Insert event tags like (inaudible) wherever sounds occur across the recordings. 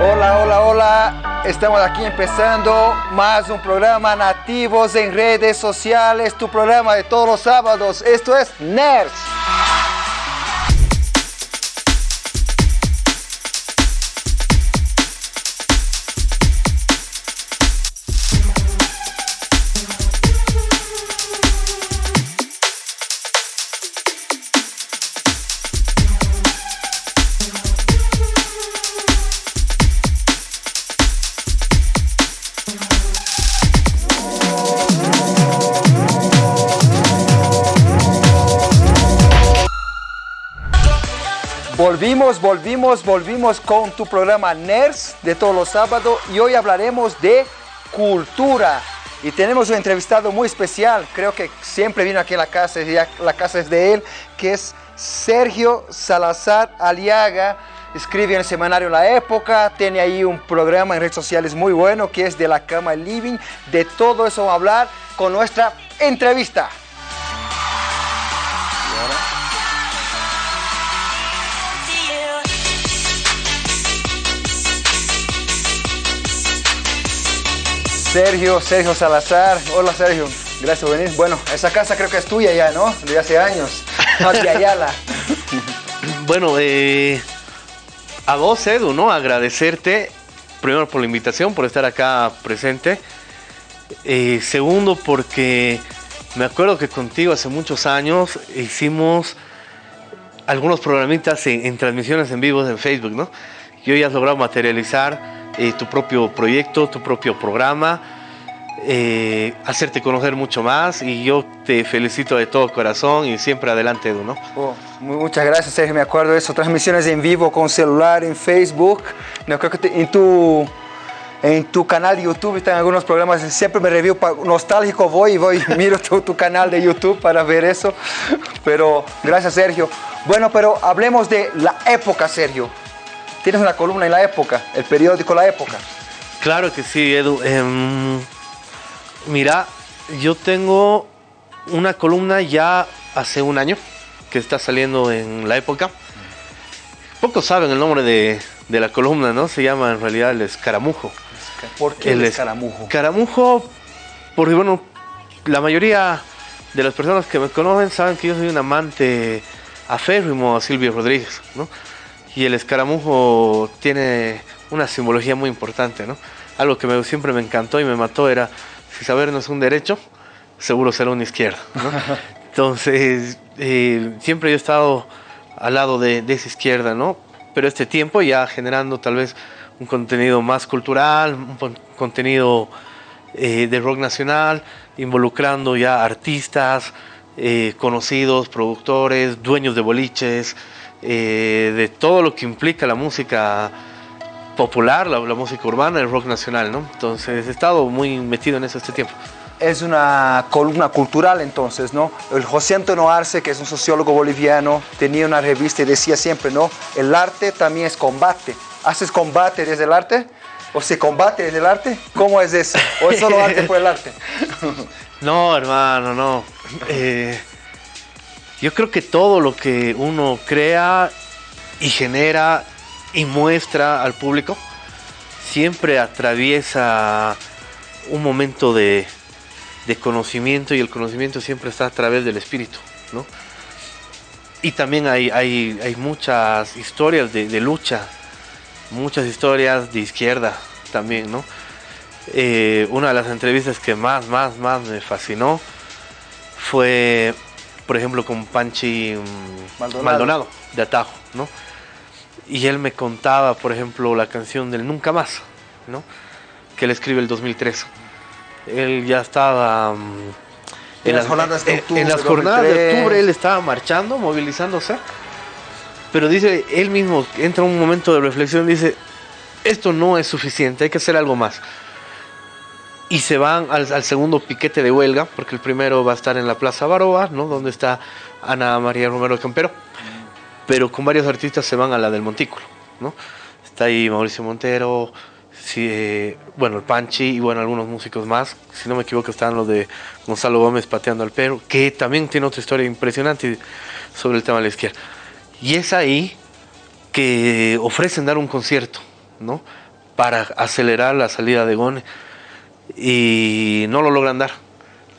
Hola, hola, hola. Estamos aquí empezando más un programa Nativos en redes sociales, tu programa de todos los sábados. Esto es NERS. Volvimos, con tu programa NERS de todos los sábados y hoy hablaremos de cultura. Y tenemos un entrevistado muy especial, creo que siempre vino aquí a la casa, ya la casa es de él, que es Sergio Salazar Aliaga. Escribe en el semanario La Época, tiene ahí un programa en redes sociales muy bueno que es de la cama living. De todo eso vamos a hablar con nuestra entrevista. Sergio, Sergio Salazar. Hola Sergio, gracias por venir. Bueno, esa casa creo que es tuya ya, ¿no? De hace años. de Ayala. (laughs) bueno, eh, a vos, Edu, ¿no? Agradecerte, primero por la invitación, por estar acá presente. Eh, segundo, porque me acuerdo que contigo hace muchos años hicimos algunos programitas en, transmisiones en vivo en Facebook, ¿no? Y hoy has logrado materializar eh, tu propio proyecto, tu propio programa, eh, hacerte conocer mucho más y yo te felicito de todo corazón y siempre adelante, Edu, ¿no? Oh, muchas gracias, Sergio, me acuerdo de eso, transmisiones en vivo con celular, en Facebook, no, creo que en tu... En tu canal de YouTube están algunos programas, siempre me review nostálgico, voy y voy, miro tu, tu canal de YouTube para ver eso. Pero gracias Sergio. Bueno, pero hablemos de la época, Sergio. Tienes una columna en La Época, el periódico La Época. Claro que sí, Edu. Em, mira, yo tengo una columna ya hace un año que está saliendo en La Época. Pocos saben el nombre de, la columna, ¿no? Se llama en realidad El Escaramujo. ¿Por qué el, Escaramujo? Escaramujo, porque bueno, la mayoría de las personas que me conocen saben que yo soy un amante aférrimo a Silvio Rodríguez, ¿no? Y el escaramujo tiene una simbología muy importante, ¿no? Algo que me, siempre me encantó y me mató era, si saber no es un derecho, seguro será una izquierda, ¿no? (laughs) Entonces, eh, siempre he estado al lado de, esa izquierda, ¿no? Pero este tiempo ya generando tal vez un contenido más cultural, un contenido eh, de rock nacional, involucrando ya artistas, eh, conocidos, productores, dueños de boliches, eh, de todo lo que implica la música popular, la, música urbana, el rock nacional, ¿no? Entonces he estado muy metido en eso este tiempo. Es una columna cultural entonces, ¿no? El José Antonio Arce, que es un sociólogo boliviano, tenía una revista y decía siempre, ¿no? El arte también es combate. ¿Haces combate desde el arte? ¿O se combate desde el arte? ¿Cómo es eso? ¿O es solo arte por el arte? (laughs) no, hermano, no. Eh, yo creo que todo lo que uno crea y genera y muestra al público siempre atraviesa un momento de, conocimiento y el conocimiento siempre está a través del espíritu, ¿no? Y también hay, hay, muchas historias de, lucha, muchas historias de izquierda también, ¿no? Eh, una de las entrevistas que más, más, más me fascinó fue por ejemplo, con Panchi mm, Maldonado. de Atajo, ¿no? Y él me contaba, por ejemplo, la canción del Nunca Más, ¿no? Que él escribe el 2003. Él ya estaba... Mm, en, las jornadas de octubre. En las jornadas de octubre él estaba marchando, movilizándose. Pero dice, él mismo entra un momento de reflexión, dice, esto no es suficiente, hay que hacer algo más y se van al, segundo piquete de huelga, porque el primero va a estar en la Plaza Baroa, ¿no? Donde está Ana María Romero Campero, pero con varios artistas se van a la del Montículo, ¿no? Está ahí Mauricio Montero, eh, bueno, el Panchi y bueno, algunos músicos más. Si no me equivoco, están los de Gonzalo Gómez pateando al perro, que también tiene otra historia impresionante sobre el tema de la izquierda. Y es ahí que ofrecen dar un concierto, ¿no? para acelerar la salida de Gone y no lo logran dar.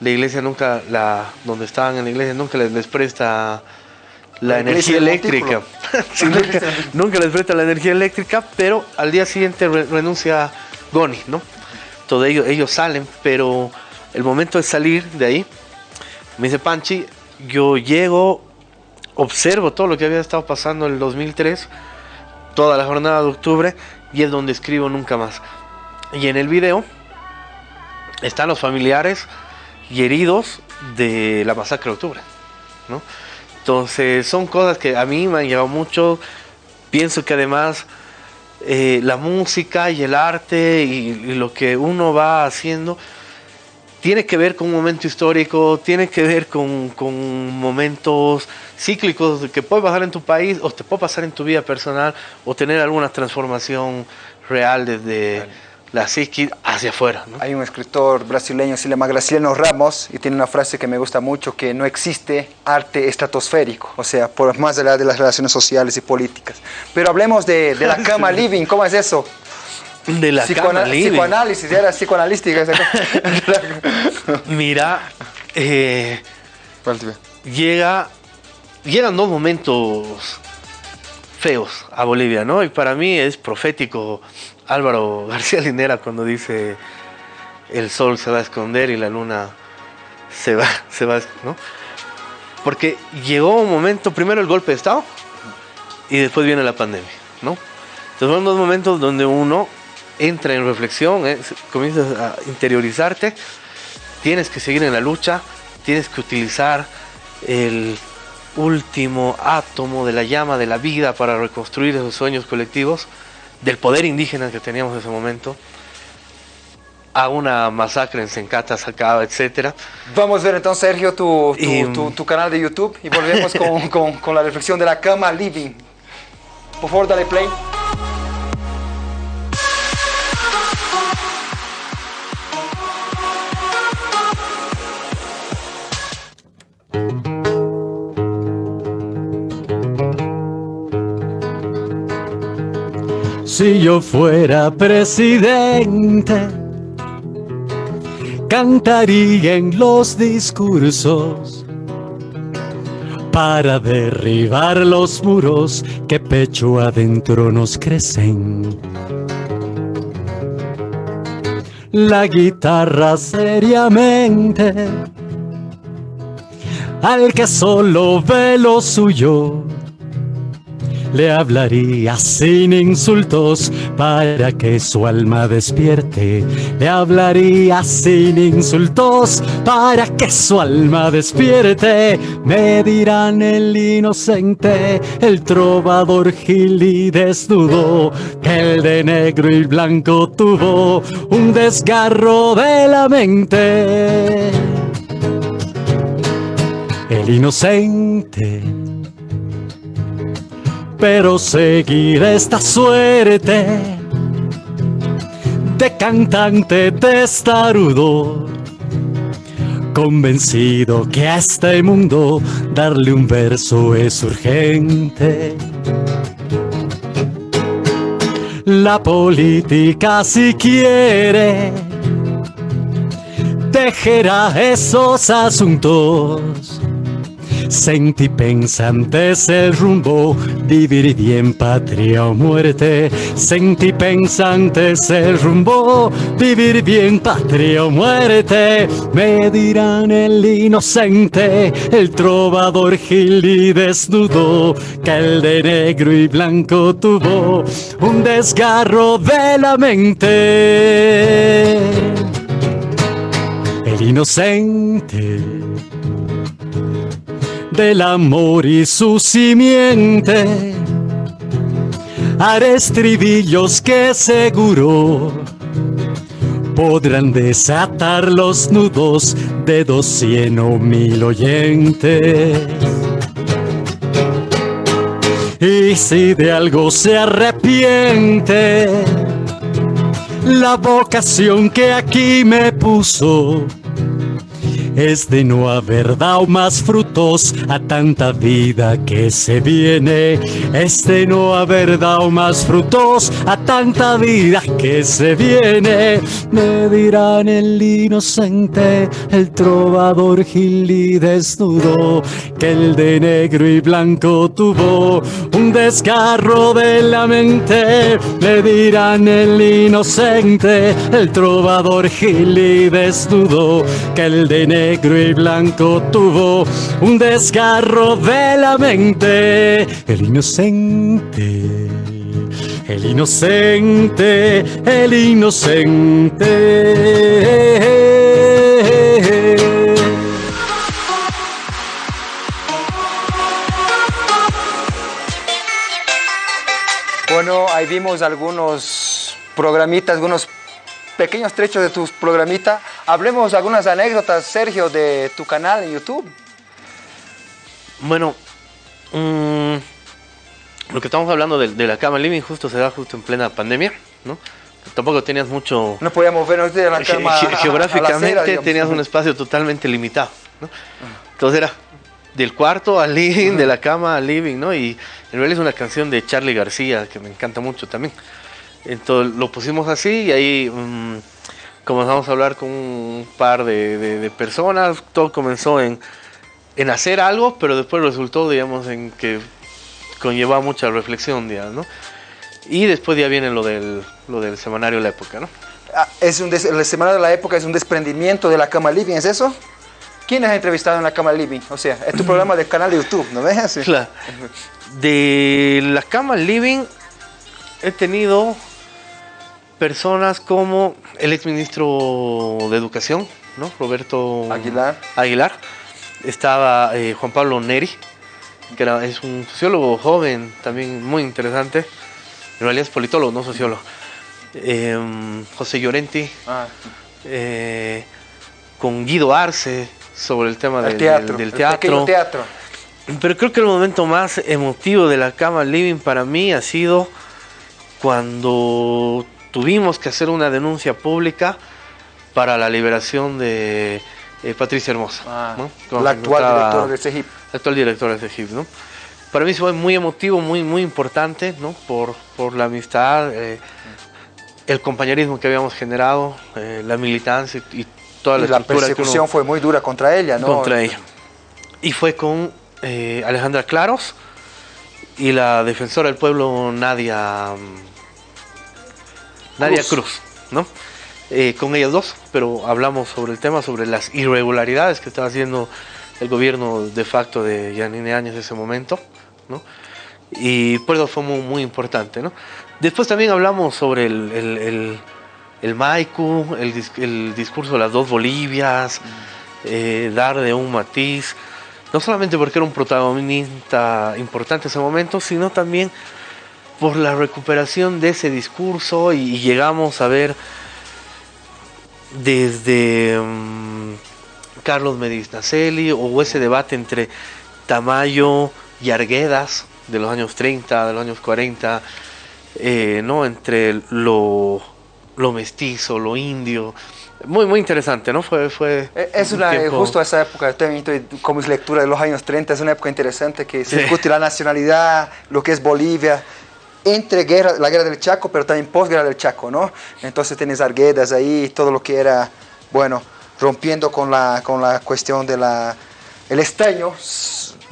La iglesia nunca, la, donde estaban en la iglesia, nunca les, presta la, energía eléctrica. (laughs) (laughs) nunca, les presta la energía eléctrica, pero al día siguiente renuncia Goni, ¿no? Todo ellos, ellos salen, pero el momento de salir de ahí, me dice Panchi, yo llego, observo todo lo que había estado pasando en el 2003, toda la jornada de octubre, y es donde escribo nunca más. Y en el video están los familiares y heridos de la masacre de octubre. ¿no? Entonces son cosas que a mí me han llevado mucho. Pienso que además eh, la música y el arte y, lo que uno va haciendo tiene que ver con un momento histórico, tiene que ver con, con, momentos cíclicos que puede pasar en tu país o te puede pasar en tu vida personal o tener alguna transformación real desde la psiquis hacia afuera. Hay un escritor brasileño, se llama Graciano Ramos, y tiene una frase que me gusta mucho, que no existe arte estratosférico, o sea, por más allá de las relaciones sociales y políticas. Pero hablemos de, la (laughs) cama living, ¿cómo es eso? De la cama living. Psicoanálisis, era psicoanalística. (laughs) Mira, eh, llega, llegan dos momentos feos a Bolivia, ¿no? Y para mí es profético Álvaro García Linera cuando dice el sol se va a esconder y la luna se va, (laughs) se va, ¿no? Porque llegó un momento, primero el golpe de Estado y después viene la pandemia, ¿no? Entonces son dos momentos donde uno entra en reflexión, ¿eh? comienzas a interiorizarte, tienes que seguir en la lucha, tienes que utilizar el último átomo de la llama de la vida para reconstruir esos sueños colectivos del poder indígena que teníamos en ese momento a una masacre en Sencata, Sacaba, etc. Vamos a ver entonces, Sergio, tu, tu, canal de YouTube y volvemos con, (laughs) con, con la reflexión de la cama living. Por favor, dale play. Si yo fuera presidente, cantaría en los discursos para derribar los muros que pecho adentro nos crecen. La guitarra seriamente al que solo ve lo suyo le hablaría sin insultos para que su alma despierte. Le hablaría sin insultos para que su alma despierte. Me dirán el inocente, el trovador gil y desnudo, que el de negro y blanco tuvo un desgarro de la mente. El inocente pero seguir esta suerte de cantante testarudo, convencido que a este mundo darle un verso es urgente. La política si quiere tejerá esos asuntos Sentí pensantes el rumbo, vivir bien patria o muerte. Sentí pensantes el rumbo, vivir bien patria o muerte. Me dirán el inocente, el trovador gil y desnudo, que el de negro y blanco tuvo un desgarro de la mente. El inocente del amor y su simiente. Haré estribillos que seguro podrán desatar los nudos de dos cien o mil oyentes. Y si de algo se arrepiente, la vocación que aquí me puso es de no haber dado más frutos a tanta vida que se viene, es de no haber dado más frutos a tanta vida que se viene. Me dirán el inocente, el trovador gil y desnudo, que el de negro y blanco tuvo un desgarro de la mente. Me dirán el inocente, el trovador gil y desnudo, que el de negro y blanco tuvo un desgarro de la mente. El inocente, el inocente, el inocente. Bueno, ahí vimos algunos programitas, algunos pequeños trechos de tus programitas. Hablemos algunas anécdotas, Sergio, de tu canal en YouTube. Bueno, mm, lo que estamos hablando de, de la cama living justo se da justo en plena pandemia, ¿no? Tampoco tenías mucho... No podíamos vernos de la (laughs) cama. ge- la geográficamente acera, digamos. tenías un espacio totalmente limitado, ¿no? Entonces era del cuarto al living, de la cama al living, ¿no? Y en realidad es una canción de Charlie García que me encanta mucho también. Entonces lo pusimos así y ahí mm, comenzamos a hablar con un par de, de- de personas. Todo comenzó en, en hacer algo, pero después resultó, digamos, en que conllevaba mucha reflexión, digamos, ¿no? Y después ya viene lo del, lo del semanario La Época, ¿no? Ah, es un des- la Semana de la Época es un desprendimiento de la cama living, ¿es eso? ¿Quién has entrevistado en la cama living? O sea, es tu (laughs) programa del canal de YouTube, ¿no ves? Sí. Claro. De la cama living he tenido personas como el exministro de Educación, ¿no? Roberto Aguilar. Aguilar. Estaba eh, Juan Pablo Neri, que era- es un sociólogo joven, también muy interesante. En realidad es politólogo, no sociólogo. Em, José Llorenti, Ah, eh, con Guido Arce sobre el tema el del- teatro, del el teatro. pero creo que el momento más emotivo de la cama living para mí ha sido cuando tuvimos que hacer una denuncia pública para la liberación de eh, Patricia Hermosa, Ah, la actual directora de CEGIP. actual directora de CEGIP, ¿no? Para mí fue muy emotivo, muy, muy importante, ¿no? Por, por la amistad, eh, el compañerismo que habíamos generado, eh, la militancia y toda la, Y la estructura que uno- persecución fue muy dura contra ella, ¿no? contra ella. Y fue con Alejandra Claros y la defensora del pueblo Nadia mm, Nadia Cruz. ¿no? Eh, con ellas dos, pero hablamos sobre el tema, sobre las irregularidades que estaba haciendo el gobierno de facto de Yanine Áñez en ese momento, ¿no? Y por eso fue muy, muy importante, ¿no? Después también hablamos sobre el, el, el, el Maicu, el, el discurso de las dos Bolivias, eh, dar de un matiz, no solamente porque era un protagonista importante en ese momento, sino también por la recuperación de ese discurso y, y llegamos a ver desde mm, Carlos Medinaceli o ese debate entre Tamayo y Arguedas de los años 30, de los años 40, eh, ¿no? entre lo, lo mestizo, lo indio. Muy, muy interesante, ¿no? Fue, fue Eh, Es un una, tiempo- justo esa época, también estoy- lectura de los años 30, es una época interesante que se Sí. discute la nacionalidad, lo que es Bolivia, entre guerra, la guerra del Chaco, pero también posguerra del Chaco, ¿no? Entonces tienes Arguedas ahí, todo lo que era, bueno, rompiendo con la, con la cuestión de la... El estaño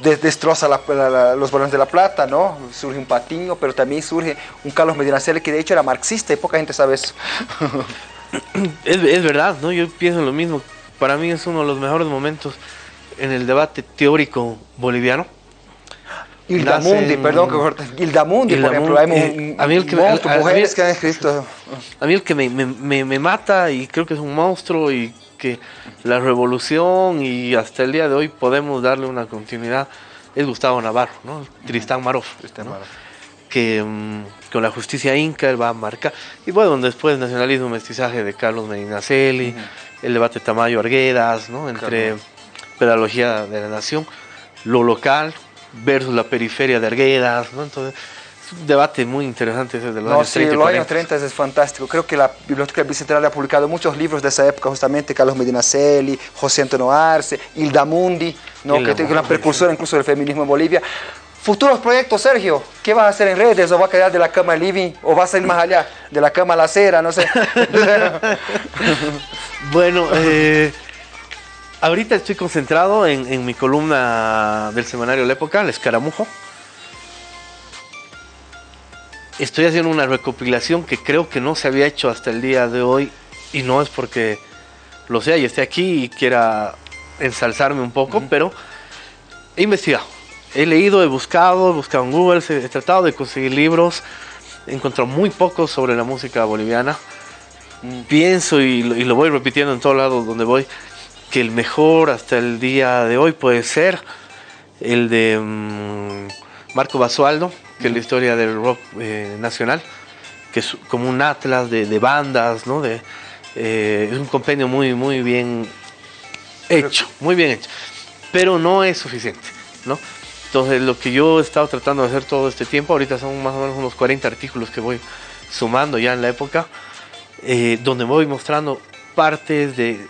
de- destroza la- la- los balones de la plata, ¿no? Surge un Patiño, pero también surge un Carlos Medinaceli que de hecho era marxista y poca gente sabe eso. (laughs) Es, es verdad, ¿no? Yo pienso lo mismo. Para mí es uno de los mejores momentos en el debate teórico boliviano. Hilda Nacen- perdón que corte. Hilda Mundi, por ejemplo, hay eh, a mí el que me- monstruo, a- a mí- mujeres que han escrito. A mí el que me, me- me- me mata y creo que es un monstruo y que la revolución y hasta el día de hoy podemos darle una continuidad es Gustavo Navarro, ¿no? Tristán Marof. ¿no? que mm, con la justicia inca él va a marcar. Y bueno, después nacionalismo, mestizaje de Carlos Medinaceli, el debate Tamayo Arguedas, ¿no? entre pedagogía de la nación, lo local versus la periferia de Arguedas, ¿no? Entonces, un debate muy interesante ese de los No, años sí, 30 y los 40. años 30 es fantástico. Creo que la Biblioteca Bicentenaria ha publicado muchos libros de esa época, justamente Carlos Medinaceli, José Antonio Arce, Hilda Mundi, ¿no? Hilda que es una precursora incluso del feminismo en Bolivia. Futuros proyectos, Sergio, ¿qué vas a hacer en redes? ¿O va a quedar de la cama living? ¿O vas a ir más allá? De la cama a la acera, no sé. (laughs) (laughs) Bueno, eh, ahorita estoy concentrado en, en mi columna del semanario La Época, El Escaramujo. Estoy haciendo una recopilación que creo que no se había hecho hasta el día de hoy y no es porque lo sea y esté aquí y quiera ensalzarme un poco, pero he investigado. He leído, he buscado, he buscado en Google, he, tratado de conseguir libros, he encontrado muy poco sobre la música boliviana. Pienso y, lo- y lo voy repitiendo en todos lados donde voy, que el mejor hasta el día de hoy puede ser el de mm, Marco Basualdo, que es la historia del rock eh, nacional, que es como un atlas de, de bandas, ¿no? De, eh, es un compendio muy, muy bien hecho, muy bien hecho, pero no es suficiente, ¿no? Entonces, lo que yo he estado tratando de hacer todo este tiempo, ahorita son más o menos unos 40 artículos que voy sumando ya en la época, eh, donde voy mostrando partes de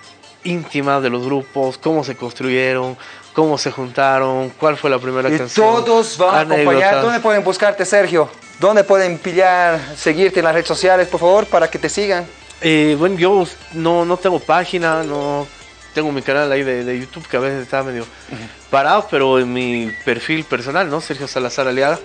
íntimas de los grupos, cómo se construyeron, cómo se juntaron, cuál fue la primera y canción. todos van a acompañar. ¿Dónde pueden buscarte, Sergio? ¿Dónde pueden pillar, seguirte en las redes sociales, por favor, para que te sigan? Eh, bueno, yo no, no tengo página, no tengo mi canal ahí de, de YouTube que a veces está medio parado, pero en mi perfil personal, ¿no? Sergio Salazar Aliaga.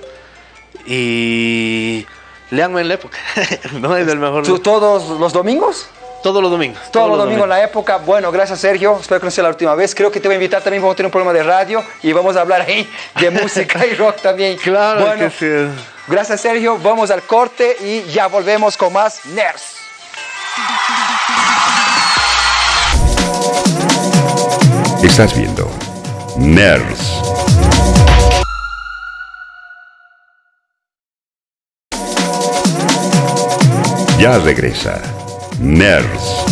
Y leanme en la época, (laughs) no es el mejor. ¿Tú- ¿Todos los domingos? Todos los domingos. Todos los domingos en la época. Bueno, gracias Sergio. Espero que no sea la última vez. Creo que te voy a invitar también. Vamos a tener un programa de radio y vamos a hablar ahí de (laughs) música y rock también. Claro Bueno, que sí. gracias Sergio. Vamos al corte y ya volvemos con más Nerds. Estás viendo Nerds. Ya regresa Nerds.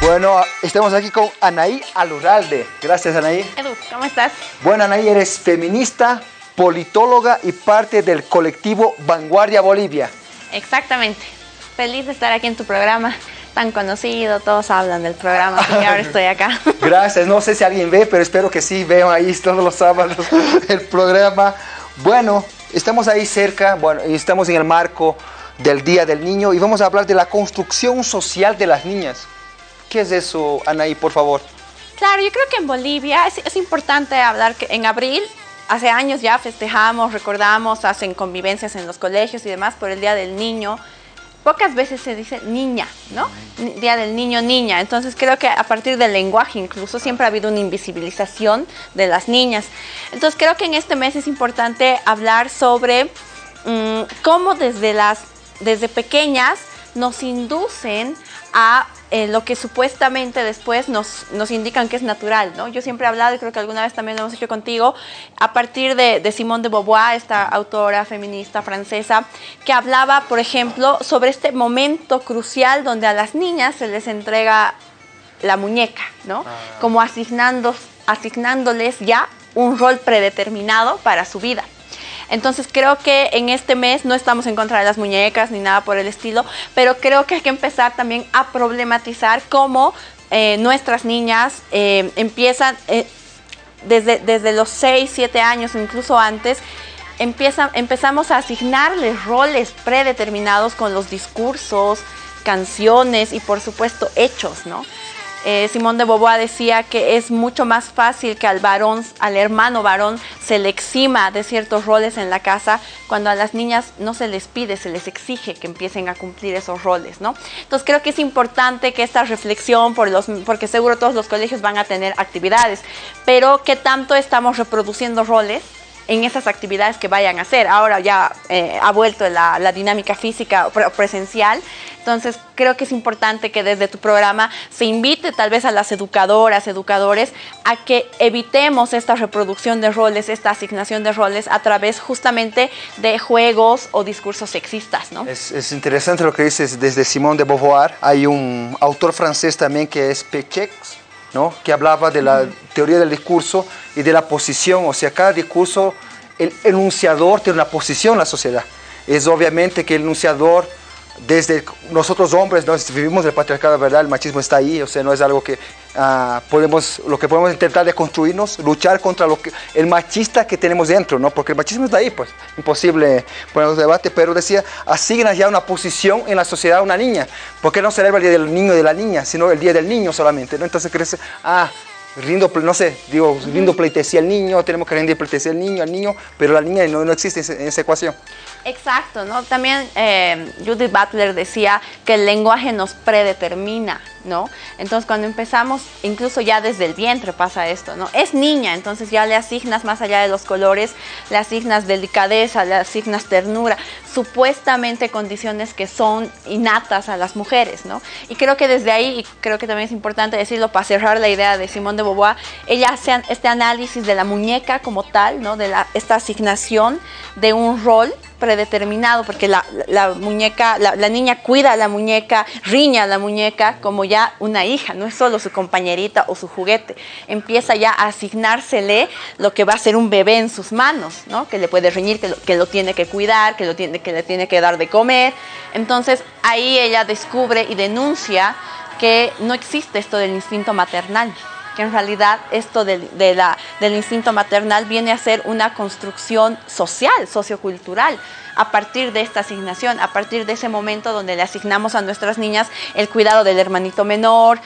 Bueno, estamos aquí con Anaí Alurralde. Gracias Anaí. Edu, ¿cómo estás? Bueno, Anaí, eres feminista, politóloga y parte del colectivo Vanguardia Bolivia. Exactamente. Feliz de estar aquí en tu programa, tan conocido, todos hablan del programa, así que ahora (laughs) estoy acá. Gracias, no sé si alguien ve, pero espero que sí, veo ahí todos los sábados (laughs) el programa. Bueno, estamos ahí cerca, bueno, y estamos en el marco del Día del Niño y vamos a hablar de la construcción social de las niñas. ¿Qué es eso, Anaí, por favor? Claro, yo creo que en Bolivia es, importante hablar que en abril, hace años ya festejamos, recordamos, hacen convivencias en los colegios y demás por el Día del Niño. Pocas veces se dice niña, ¿no? Día del niño, niña. Entonces creo que a partir del lenguaje incluso siempre ha habido una invisibilización de las niñas. Entonces creo que en este mes es importante hablar sobre mm, cómo desde las desde pequeñas nos inducen a eh, lo que supuestamente después nos, nos indican que es natural, ¿no? Yo siempre he hablado, y creo que alguna vez también lo hemos hecho contigo, a partir de, de Simone de Beauvoir, esta autora feminista francesa, que hablaba, por ejemplo, sobre este momento crucial donde a las niñas se les entrega la muñeca, ¿no? Como asignando, asignándoles ya un rol predeterminado para su vida. Entonces creo que en este mes no estamos en contra de las muñecas ni nada por el estilo, pero creo que hay que empezar también a problematizar cómo eh, nuestras niñas eh, empiezan eh, desde, desde los 6, 7 años incluso antes, empiezan, empezamos a asignarles roles predeterminados con los discursos, canciones y por supuesto hechos, ¿no? Eh, Simón de Beauvoir decía que es mucho más fácil que al varón, al hermano varón, se le exima de ciertos roles en la casa, cuando a las niñas no se les pide, se les exige que empiecen a cumplir esos roles, ¿no? Entonces creo que es importante que esta reflexión, porque seguro todos los colegios van a tener actividades, pero qué tanto estamos reproduciendo roles en esas actividades que vayan a hacer. Ahora ya eh, ha vuelto la, la dinámica física pre- presencial, entonces creo que es importante que desde tu programa se invite tal vez a las educadoras, educadores, a que evitemos esta reproducción de roles, esta asignación de roles a través justamente de juegos o discursos sexistas, ¿no? Es, es interesante lo que dices desde Simone de Beauvoir. Hay un autor francés también que es Pechex, que hablaba de la teoría del discurso y de la posición. O sea, cada discurso el enunciador tiene una posición en la sociedad. Es obviamente que el enunciador desde nosotros hombres, ¿no? vivimos el patriarcado, ¿verdad? El machismo está ahí, o sea, no es algo que ah, podemos, lo que podemos intentar de construirnos, luchar contra el machista que tenemos dentro, ¿no? Porque el machismo está ahí, pues, imposible ponernos debate, pero decía, asigna ya una posición en la sociedad a una niña, ¿por qué no celebra el día del niño de la niña, sino el día del niño solamente, ¿no? Entonces crece, ah, rindo, no sé, digo, rindo pleitesía al niño, tenemos que rendir pleitesía al niño, al niño, pero la niña no, no existe en esa ecuación. Exacto, ¿no? También eh, Judith Butler decía que el lenguaje nos predetermina, ¿no? Entonces cuando empezamos, incluso ya desde el vientre pasa esto, ¿no? Es niña, entonces ya le asignas más allá de los colores, le asignas delicadeza, le asignas ternura, supuestamente condiciones que son innatas a las mujeres, ¿no? Y creo que desde ahí, y creo que también es importante decirlo para cerrar la idea de Simone de Beauvoir, ella hace este análisis de la muñeca como tal, ¿no? De esta asignación de un rol predeterminado, porque la, muñeca, la, niña cuida a la muñeca, riña a la muñeca como ya una hija, no es solo su compañerita o su juguete. Empieza ya a asignársele lo que va a ser un bebé en sus manos, ¿no? que le puede riñir, que lo, que lo tiene que cuidar, que, lo tiene, que le tiene que dar de comer. Entonces ahí ella descubre y denuncia que no existe esto del instinto maternal que en realidad esto del instinto maternal viene a ser una construcción social, sociocultural, a partir de esta asignación, a partir de ese momento donde le asignamos a nuestras niñas el cuidado del hermanito menor,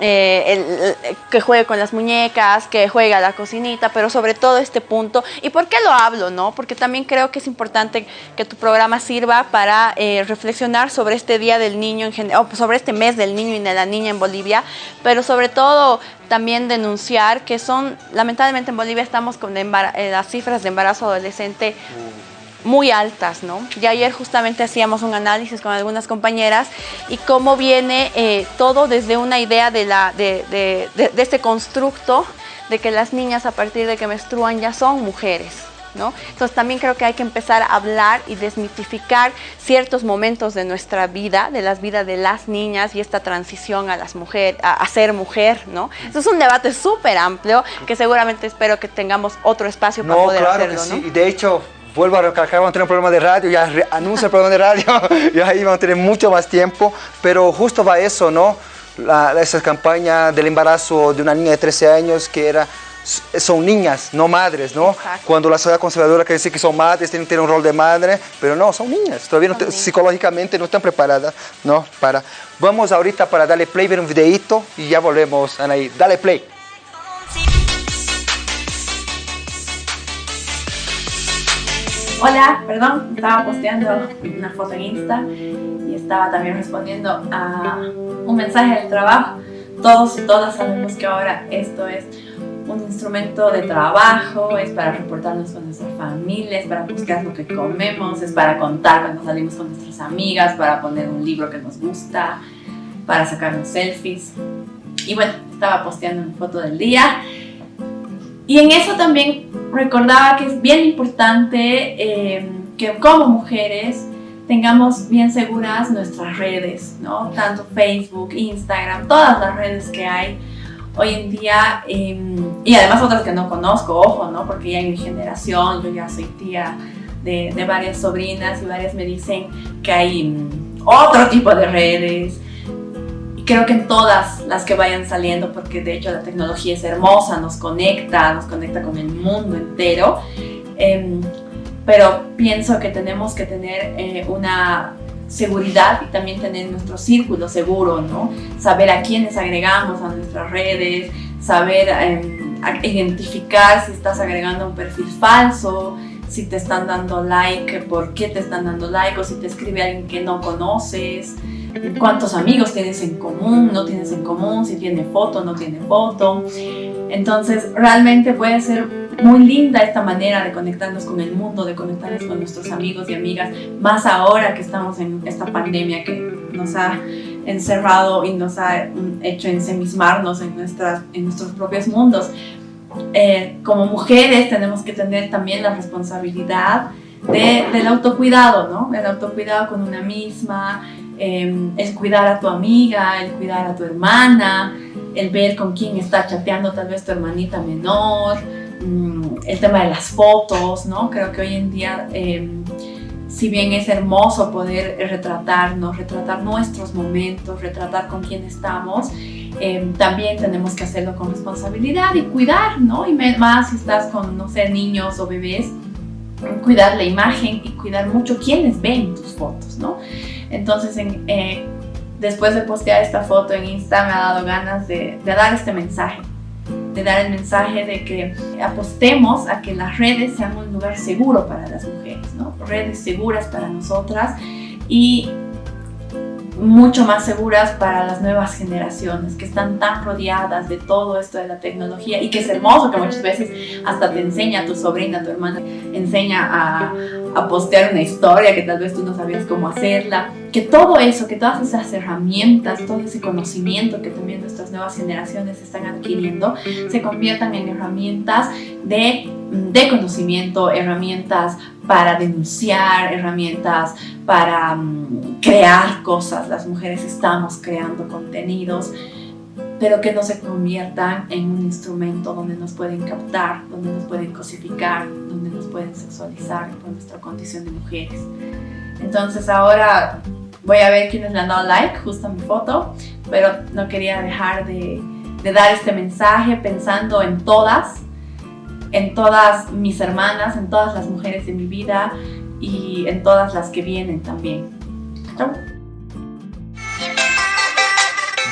eh, el, que juegue con las muñecas, que juegue a la cocinita, pero sobre todo este punto. ¿Y por qué lo hablo? no Porque también creo que es importante que tu programa sirva para eh, reflexionar sobre este Día del Niño, en general, sobre este mes del niño y de la niña en Bolivia, pero sobre todo también denunciar que son, lamentablemente en Bolivia estamos con eh, las cifras de embarazo adolescente muy altas, ¿no? Y ayer justamente hacíamos un análisis con algunas compañeras y cómo viene eh, todo desde una idea de, la, de, de, este constructo de que las niñas a partir de que menstruan ya son mujeres, ¿no? Entonces también creo que hay que empezar a hablar y desmitificar ciertos momentos de nuestra vida, de las vidas de las niñas y esta transición a las mujeres, a, ser mujer, ¿no? Eso es un debate súper amplio que seguramente espero que tengamos otro espacio para poder claro hacerlo, que sí. Y de hecho, vuelvo a recalcar, vamos a tener un programa de radio, ya anuncia el programa de radio, (laughs) y ahí vamos a tener mucho más tiempo, pero justo va eso, ¿no? esa campaña del embarazo de una niña de 13 años que era son niñas, no madres, ¿no? Cuando la sociedad conservadora quiere decir que son madres, tienen, tienen un rol de madre, pero no, son niñas, todavía psicológicamente no están preparadas, ¿no? Para... Vamos ahorita para darle play, ver un videito y ya volvemos, Anaí. Dale play. Hola, perdón, estaba posteando una foto en Insta y estaba también respondiendo a un mensaje del trabajo. Todos y todas sabemos que ahora esto es un instrumento de trabajo, es para reportarnos con nuestras familias, para buscar lo que comemos, es para contar cuando salimos con nuestras amigas, para poner un libro que nos gusta, para sacarnos selfies. Y bueno, estaba posteando una foto del día y en eso también recordaba que es bien importante eh, que como mujeres tengamos bien seguras nuestras redes, ¿no? Tanto Facebook, Instagram, todas las redes que hay hoy en día em, y además otras que no conozco, ojo, ¿no? Porque ya en mi generación, yo ya soy tía de, varias sobrinas y varias me dicen que hay mm, otro tipo de redes, creo que en todas las que vayan saliendo, porque de hecho la tecnología es hermosa, nos conecta, nos conecta con el mundo entero, em, pero pienso que tenemos que tener eh, una seguridad y también tener nuestro círculo seguro, ¿no? Saber a quiénes agregamos a nuestras redes, saber em, identificar si estás agregando un perfil falso, si te están dando like, por qué te están dando like o si te escribe alguien que no conoces cuántos amigos tienes en común, no tienes en común, si tiene foto, no tiene foto. Entonces realmente puede ser muy linda esta manera de conectarnos con el mundo, de conectarnos con nuestros amigos y amigas, más ahora que estamos en esta pandemia que nos ha encerrado y nos ha hecho ensemismarnos en, nuestras, en nuestros propios mundos. Eh, como mujeres tenemos que tener también la responsabilidad del autocuidado, ¿no? El autocuidado con una misma, Em, el cuidar a tu amiga, el cuidar a tu hermana, el ver con quién está chateando tal vez tu hermanita menor, mm, el tema de las fotos, ¿no? Creo que hoy en día, em, si bien es hermoso poder retratarnos, retratar nuestros momentos, retratar con quién estamos, em, también tenemos que hacerlo con responsabilidad y cuidar, ¿no? Y más si estás con, no sé, niños o bebés, cuidar la imagen y cuidar mucho quienes ven tus fotos, ¿no? Entonces, eh, después de postear esta foto en Insta, me ha dado ganas de, dar este mensaje, de dar el mensaje de que apostemos a que las redes sean un lugar seguro para las mujeres, ¿no? Redes seguras para nosotras y mucho más seguras para las nuevas generaciones que están tan rodeadas de todo esto de la tecnología y que es hermoso que muchas veces hasta te enseña a tu sobrina, tu hermana, enseña a, a postear una historia que tal vez tú no sabías cómo hacerla, que todo eso, que todas esas herramientas, todo ese conocimiento que también nuestras nuevas generaciones están adquiriendo, se conviertan en herramientas de, de conocimiento, herramientas para denunciar, herramientas para um, crear cosas. Las mujeres estamos creando contenidos, pero que no se conviertan en un instrumento donde nos pueden captar, donde nos pueden cosificar, donde nos pueden sexualizar por nuestra condición de mujeres. Entonces ahora voy a ver quiénes le han dado like justo a mi foto, pero no quería dejar de, dar este mensaje pensando en todas, en todas mis hermanas, en todas las mujeres de mi vida y en todas las que vienen también. Chau.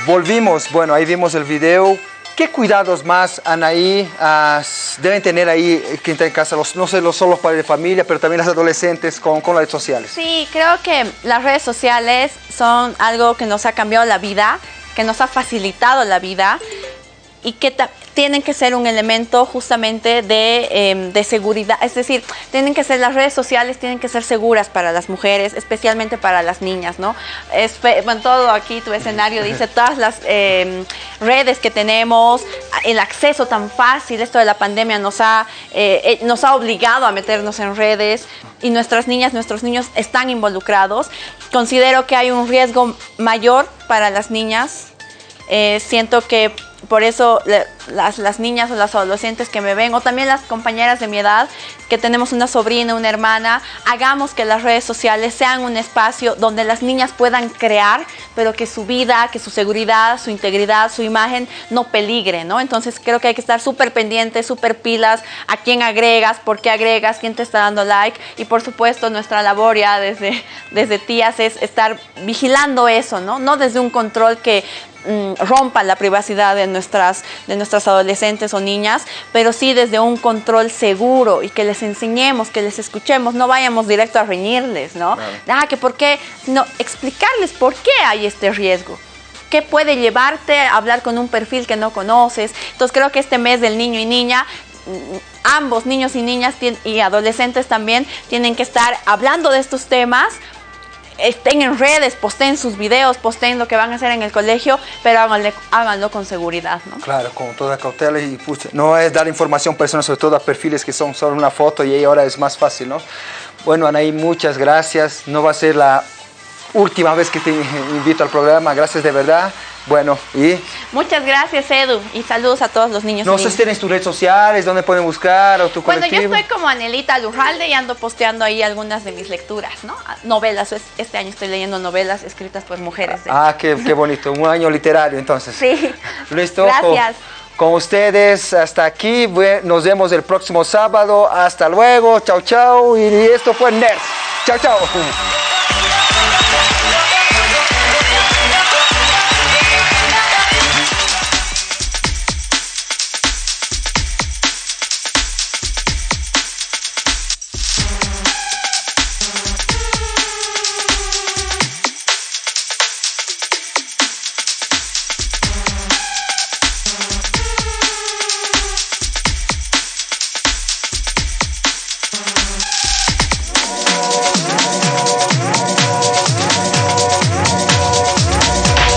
Volvimos, bueno, ahí vimos el video. ¿Qué cuidados más, Anaí, ah, deben tener ahí está en casa? No sé, los solo padres de familia, pero también las adolescentes con las redes sociales. Sí, creo que las redes sociales son algo que nos ha cambiado la vida, que nos ha facilitado la vida y que tienen que ser un elemento justamente de, em, de, seguridad, es decir, tienen que ser las redes sociales, tienen que ser seguras para las mujeres, especialmente para las niñas, ¿no? Es, bueno, todo aquí tu escenario dice todas las em, redes que tenemos, el acceso tan fácil, esto de la pandemia nos ha, eh, eh, nos ha obligado a meternos en redes y nuestras niñas, nuestros niños están involucrados. Considero que hay un riesgo mayor para las niñas. Eh, siento que por eso las, las, niñas o las adolescentes que me ven, o también las compañeras de mi edad, que tenemos una sobrina, una hermana, hagamos que las redes sociales sean un espacio donde las niñas puedan crear, pero que su vida, que su seguridad, su integridad, su imagen no peligre, ¿no? Entonces creo que hay que estar súper pendientes, súper pilas a quién agregas, por qué agregas, quién te está dando like, y por supuesto nuestra labor ya desde, desde tías es estar vigilando eso, ¿no? No desde un control que Mm, rompa la privacidad de nuestras, de nuestras adolescentes o niñas, pero sí desde un control seguro y que les enseñemos, que les escuchemos, no vayamos directo a reñirles, ¿no? Ah, que por qué, sino explicarles por qué hay este riesgo. ¿Qué puede llevarte a hablar con un perfil que no conoces? Entonces creo que este mes del niño y niña mm, ambos niños y niñas y adolescentes también tienen que estar hablando de estos temas estén en redes, posteen sus videos, posteen lo que van a hacer en el colegio, pero háganlo con seguridad, ¿no? Claro, con toda cautela y no es dar información personal, sobre todo a perfiles que son solo una foto y ahora es más fácil, ¿no? Bueno, Anaí, muchas gracias. No va a ser la última vez que te invito al programa, gracias de verdad. Bueno, y... Muchas gracias, Edu, y saludos a todos los niños. No sé si tienes tus redes sociales, dónde pueden buscar, o tu Bueno, yo estoy como Anelita Lurralde y ando posteando ahí algunas de mis lecturas, ¿no? Novelas, este año estoy leyendo novelas escritas por mujeres. Ah, qué, qué, bonito, un año literario entonces. Sí. Listo. Gracias. Con, con ustedes, hasta aquí, nos vemos el próximo sábado, hasta luego, chao, chao, y esto fue NERS. Chao, chao.